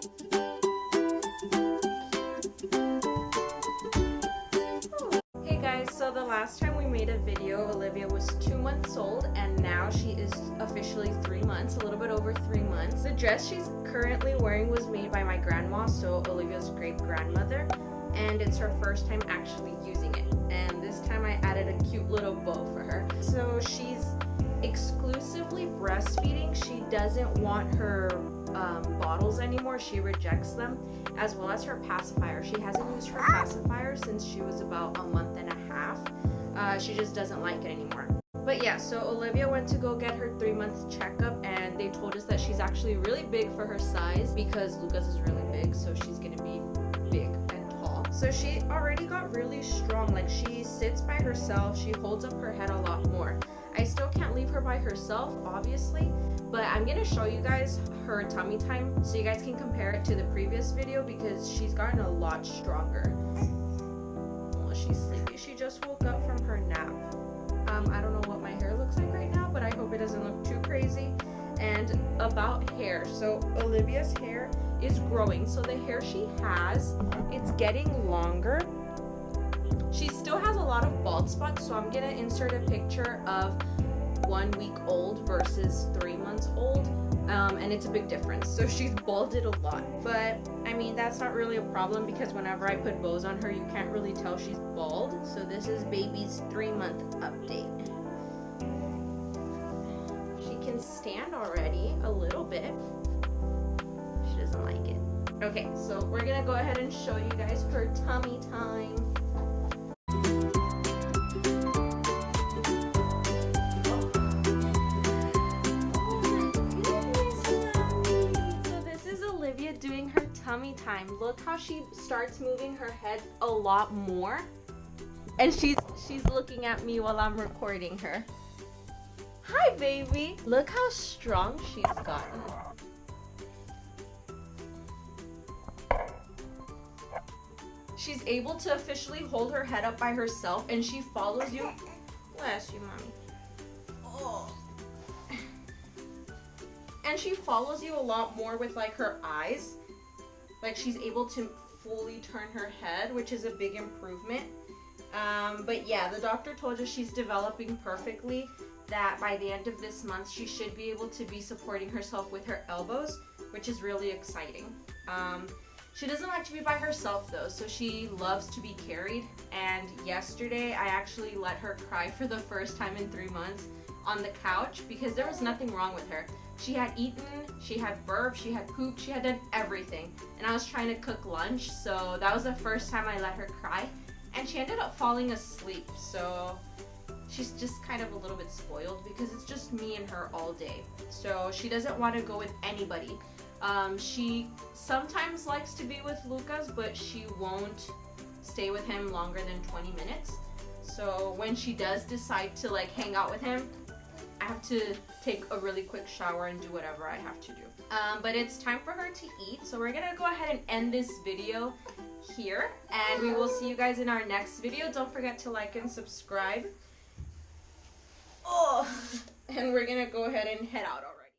Hey guys, so the last time we made a video, Olivia was two months old and now she is officially three months, a little bit over three months. The dress she's currently wearing was made by my grandma, so Olivia's great grandmother, and it's her first time actually using it. And this time I added a cute little bow for her. So she's exclusively breastfeeding. Doesn't want her um, bottles anymore. She rejects them, as well as her pacifier. She hasn't used her pacifier since she was about a month and a half. Uh, she just doesn't like it anymore. But yeah, so Olivia went to go get her three month checkup, and they told us that she's actually really big for her size because Lucas is really big, so she's gonna be big and tall. So she already got really strong. Like she sits by herself, she holds up her head a lot more. I still can't leave her by herself, obviously, but I'm gonna show you guys her tummy time so you guys can compare it to the previous video because she's gotten a lot stronger. Well, she's sleepy. She just woke up from her nap. Um, I don't know what my hair looks like right now, but I hope it doesn't look too crazy. And about hair, so Olivia's hair is growing. So the hair she has, it's getting longer. She still has a lot of bald spots, so I'm gonna insert a picture of one week old versus three months old. Um, and it's a big difference. So she's balded a lot. But I mean, that's not really a problem because whenever I put bows on her, you can't really tell she's bald. So this is baby's three month update. She can stand already a little bit. She doesn't like it. Okay, so we're gonna go ahead and show you guys her tummy time. Tummy time. Look how she starts moving her head a lot more. And she's she's looking at me while I'm recording her. Hi, baby. Look how strong she's gotten. She's able to officially hold her head up by herself and she follows you. Bless you, mommy. Oh and she follows you a lot more with like her eyes like she's able to fully turn her head which is a big improvement. Um, but yeah the doctor told us she's developing perfectly that by the end of this month she should be able to be supporting herself with her elbows which is really exciting. Um, she doesn't like to be by herself though, so she loves to be carried. And yesterday I actually let her cry for the first time in three months on the couch because there was nothing wrong with her. She had eaten, she had burped, she had pooped, she had done everything. And I was trying to cook lunch, so that was the first time I let her cry. And she ended up falling asleep, so she's just kind of a little bit spoiled because it's just me and her all day. So she doesn't want to go with anybody. Um, she sometimes likes to be with Lucas, but she won't stay with him longer than 20 minutes. So when she does decide to like hang out with him, I have to take a really quick shower and do whatever I have to do. Um, but it's time for her to eat, so we're gonna go ahead and end this video here, and we will see you guys in our next video. Don't forget to like and subscribe. Oh, and we're gonna go ahead and head out already.